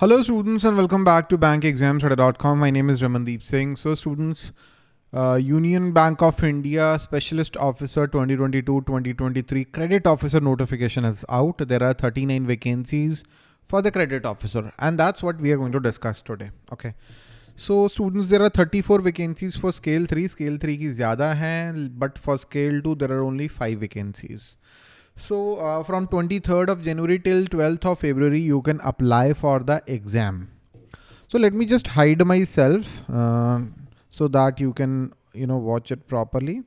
Hello students and welcome back to bankexamstudy.com. My name is Ramandeep Singh. So students, uh, Union Bank of India Specialist Officer 2022-2023 Credit Officer notification is out. There are 39 vacancies for the credit officer and that's what we are going to discuss today. Okay. So students, there are 34 vacancies for scale 3. Scale 3 ki zyada hai, but for scale 2 there are only 5 vacancies. So uh, from 23rd of January till 12th of February, you can apply for the exam. So let me just hide myself uh, so that you can, you know, watch it properly.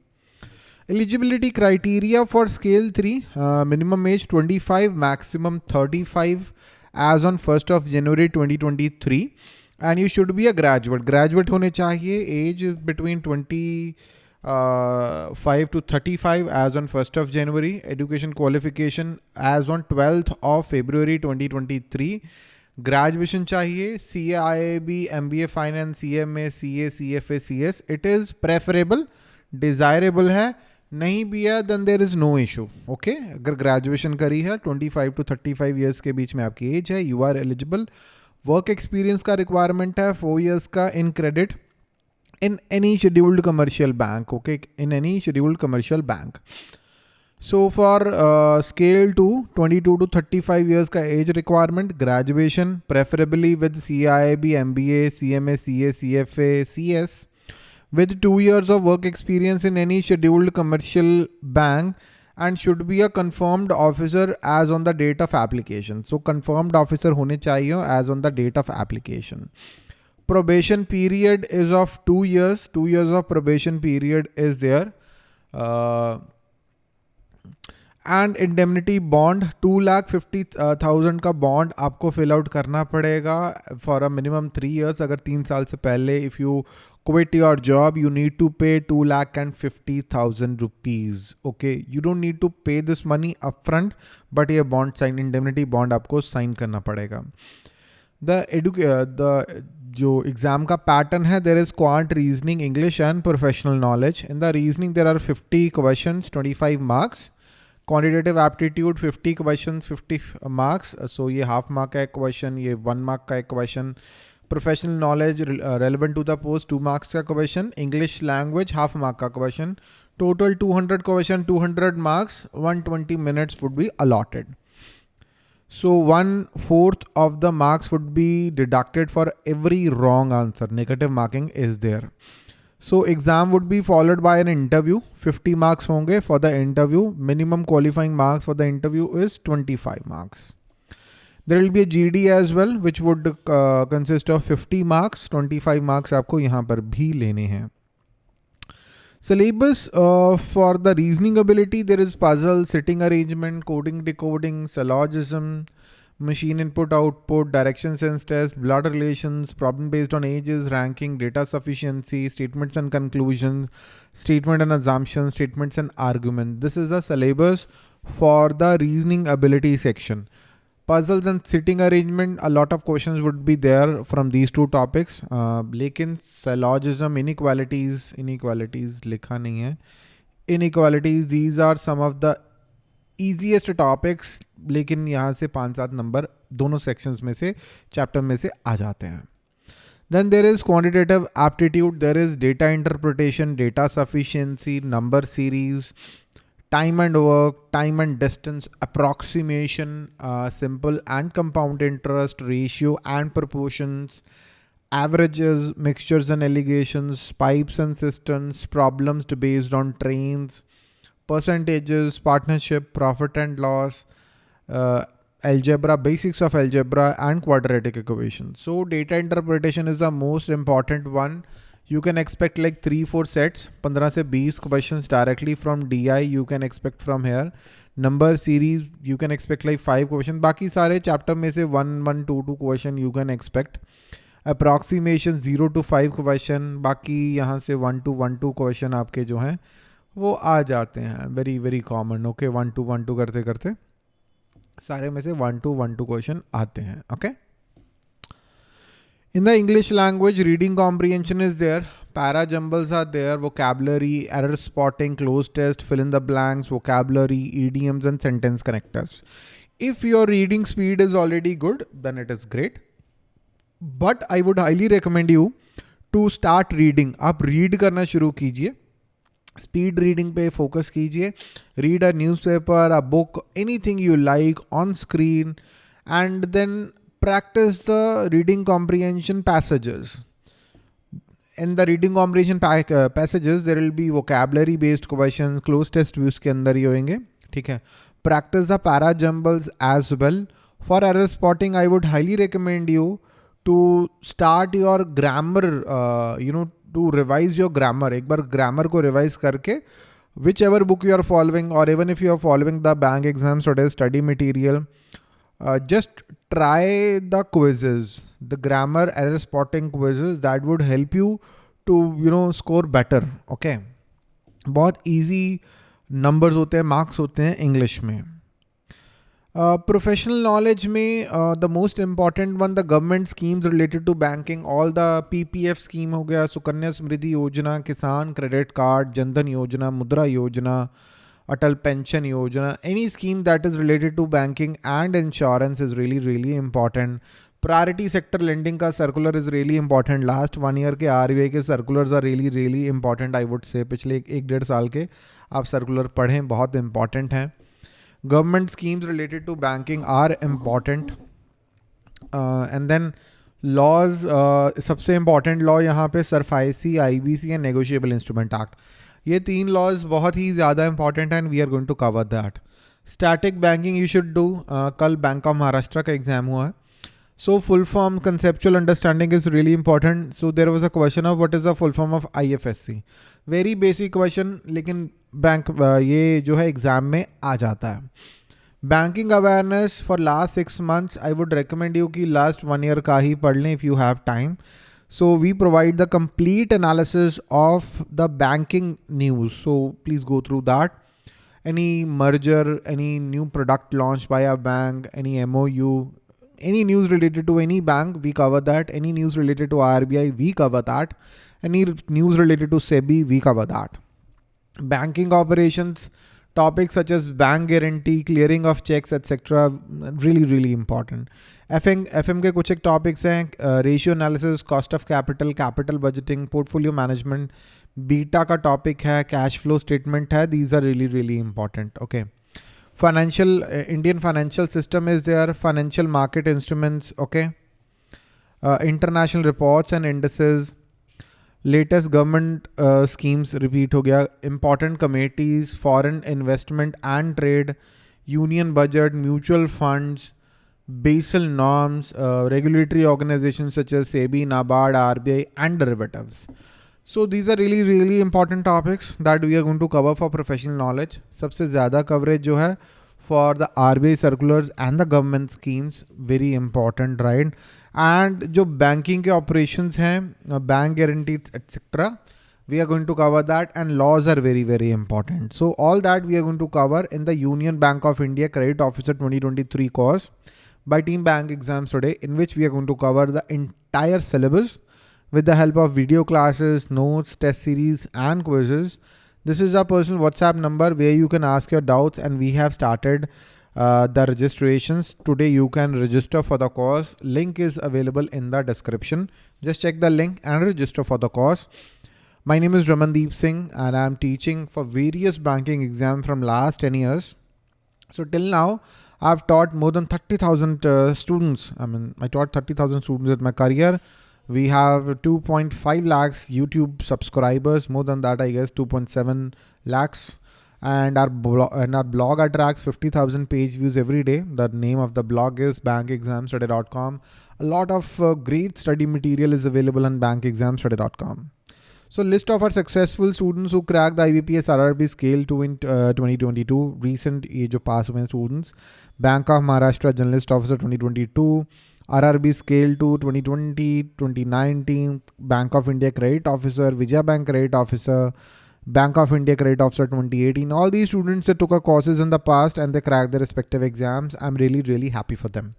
Eligibility criteria for scale 3, uh, minimum age 25, maximum 35 as on 1st of January 2023. And you should be a graduate. Graduate hone chahiye, age is between 20 uh, 5 to 35 as on 1st of January, education qualification as on 12th of February 2023. Graduation चाहिए C A I A B M B A finance C M A C A C F A C S it is preferable desirable है नहीं भी है then there is no issue okay अगर graduation करी है 25 to 35 years के बीच में आपकी एज है you are eligible work experience का रिक्वायरमेंट है फोर इयर्स का in credit in any scheduled commercial bank okay in any scheduled commercial bank so for uh, scale 2 22 to 35 years ka age requirement graduation preferably with CIB MBA CMA CA CFA CS with 2 years of work experience in any scheduled commercial bank and should be a confirmed officer as on the date of application so confirmed officer hone chahiye as on the date of application probation period is of two years. Two years of probation period is there. Uh, and indemnity bond two lakh fifty thousand का bond आपको fill out करना पड़ेगा for a minimum three years अगर तीन साल से पहले if you quit your job you need to pay two lakh and fifty thousand rupees okay you don't need to pay this money upfront but ये bond sign indemnity bond आपको sign करना पड़ेगा the एडुके the जो exam का pattern है there is quant reasoning English and professional knowledge in the reasoning there are fifty question twenty five marks quantitative aptitude fifty question fifty marks so ये half mark का एक question ये one mark का एक question professional knowledge relevant to the post two marks का question English language half mark का question total two hundred question two hundred marks one twenty minutes would be allotted So one fourth of the marks would be deducted for every wrong answer. Negative marking is there. So exam would be followed by an interview. 50 marks honge for the interview. Minimum qualifying marks for the interview is 25 marks. There will be a GD as well, which would uh, consist of 50 marks. 25 marks आपको यहाँ पर भी लेने हैं. Syllabus uh, for the reasoning ability, there is puzzle, sitting arrangement, coding, decoding, syllogism, machine input, output, direction sense test, blood relations, problem based on ages, ranking, data sufficiency, statements and conclusions, statement and assumptions, statements and argument. This is a syllabus for the reasoning ability section puzzles and sitting arrangement a lot of questions would be there from these two topics uh, लेकिन syllogism inequalities inequalities लिखा नहीं है inequalities these are some of the easiest topics लेकिन यहाँ से पाँच सात number दोनों sections में से chapter में से आ जाते हैं Then there is quantitative aptitude, there is data interpretation, data sufficiency, number series, time and work, time and distance, approximation, uh, simple and compound interest, ratio and proportions, averages, mixtures and allegations, pipes and systems, problems based on trains, percentages, partnership, profit and loss, uh, algebra, basics of algebra and quadratic equations. So data interpretation is the most important one you can expect like three four sets पंद्रह से बीस question directly from D I you can expect from here number series you can expect like five question बाकी सारे chapter में से one one two two question you can expect approximation zero to five question बाकी यहाँ से one two one two question आपके जो हैं, वो आ जाते हैं. Very very common okay one two one two करते करते सारे में से one two one two question आते हैं. Okay okay? In the English language, reading comprehension is there. Para jumbles are there. Vocabulary, error spotting, cloze test, fill in the blanks, vocabulary, idioms and sentence connectors. If your reading speed is already good, then it is great. But I would highly recommend you to start reading आप read करना शुरू कीजिए speed reading पे focus कीजिए read a newspaper a book anything you like on screen and then Practice the reading comprehension passages. In the reading comprehension uh, passages, there will be vocabulary based questions, close test views के अंदर ही होंगे ठीक है practice the para jumbles as well. For error spotting, I would highly recommend you to start your grammar, uh, you know, to revise your grammar. एक बार grammar को revise करके whichever book you are following or even if you are following the bank exams or study material, uh, just try the quizzes, the grammar error spotting quizzes that would help you to, you know, score better. Okay. बहुत easy numbers होते हैं marks होते हैं English में professional uh, knowledge में the most important one the government schemes related to banking all the PPF scheme हो गया सुकन्या समृद्धि योजना किसान क्रेडिट कार्ड जनधन योजना मुद्रा योजना Atal Pension Yojana, any scheme that is related to banking and insurance is really, really important. Priority sector lending ka circular is really important. Last one year के RBI के circulars are really, really important. I would say पिछले एक एक डेढ़ साल के आप circular पढ़ें बहुत important हैं. Related to banking are important. Uh, and then laws uh, सबसे important law यहाँ पे SARFAESI IBC and negotiable instrument act. ये तीन लॉज बहुत ही ज़्यादा इंपॉर्टेंट है and we are going to cover that static banking you should do कल बैंक ऑफ़ महाराष्ट्र का एग्ज़ाम हुआ है. So full form conceptual understanding is really important so there was a question of what is a full form of I F S C very basic question लेकिन bank uh, ये जो है exam में आ जाता है. Banking awareness for last six months I would recommend you कि last one year का ही पढ़ लें if you have time So we provide the complete analysis of the banking news. So please go through that. Any merger, any new product launched by a bank, any MOU, any news related to any bank, we cover that. Any news related to RBI, we cover that. Any news related to SEBI, we cover that. Banking operations, topics such as bank guarantee, clearing of checks, etc. Really, really important. F M के कुछ एक topics हैं ratio analysis cost of capital capital budgeting portfolio management beta का topic है cash flow statement है these are really really important okay financial Indian financial system is there financial market instruments okay international reports and indices latest government schemes repeat हो गया important committees foreign investment and trade union budget mutual funds Basel norms, uh, regulatory organizations such as SEBI, NABARD, RBI, and derivatives. So these are really really important topics that we are going to cover for professional knowledge. सबसे ज़्यादा coverage जो है for the RBI circulars and the government schemes very important right and जो banking के operations हैं bank guarantees etc we are going to cover that and laws are very very important so all that we are going to cover in the Union Bank of India Credit Officer 2023 course by Team Bank exams today in which we are going to cover the entire syllabus with the help of video classes, notes, test series and quizzes. This is our personal WhatsApp number where you can ask your doubts and we have started uh, the registrations. Today you can register for the course. Link is available in the description. Just check the link and register for the course. My name is Ramandeep Singh and I'm teaching for various banking exams from last 10 years. So till now, I've taught more than 30,000 uh, students. I mean, I taught 30,000 students in my career. We have 2.5 lakhs YouTube subscribers. More than that, I guess 2.7 lakhs. And our blog and our blog attracts 50,000 page views every day. The name of the blog is bankexamstudy.com. A lot of uh, great study material is available on bankexamstudy.com. So list of our successful students who cracked the IBPS RRB scale 2 in uh, 2022, recent age of pass away students, Bank of Maharashtra Journalist Officer 2022, RRB Scale 2 2020, 2019, Bank of India Credit Officer, Vijaya Bank Credit Officer, Bank of India Credit Officer 2018. All these students that took our courses in the past and they cracked their respective exams. I'm really, really happy for them.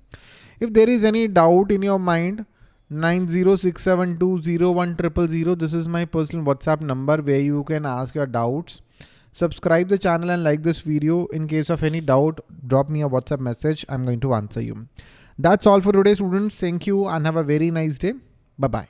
If there is any doubt in your mind, 906720100. This is my personal WhatsApp number where you can ask your doubts. Subscribe the channel and like this video. In case of any doubt, drop me a WhatsApp message. I'm going to answer you. That's all for today, students. Thank you and have a very nice day. Bye bye.